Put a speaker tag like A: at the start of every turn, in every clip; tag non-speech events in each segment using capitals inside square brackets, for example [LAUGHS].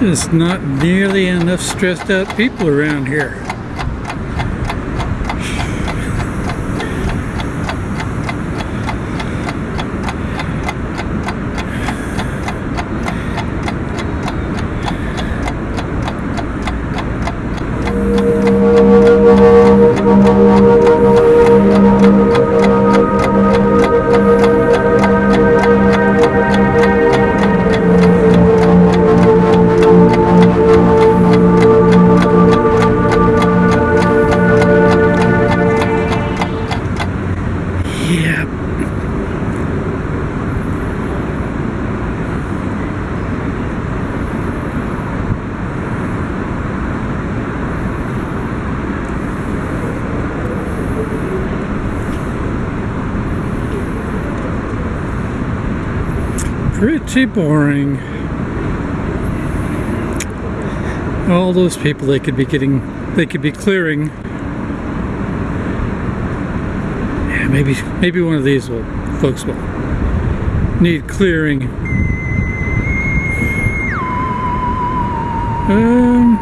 A: Just not nearly enough stressed out people around here. Yep. Pretty boring. All those people they could be getting, they could be clearing Maybe maybe one of these will folks will need clearing. Um,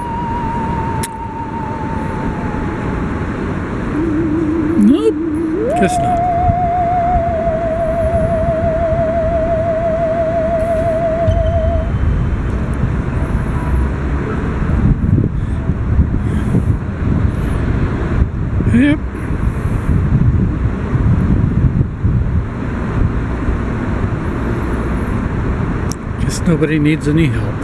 A: nope, guess not. Nobody needs any help.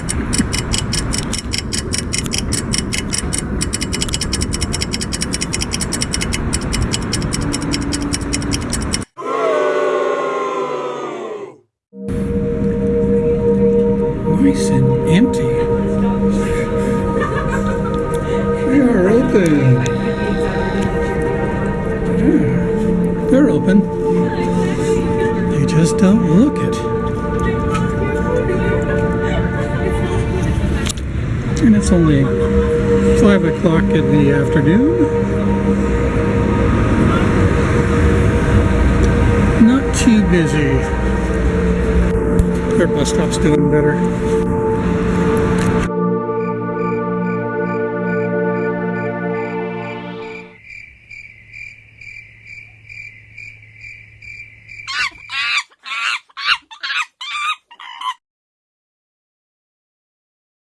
A: [LAUGHS] just don't look it. And it's only five o'clock in the afternoon. Not too busy. Their bus stop's doing better.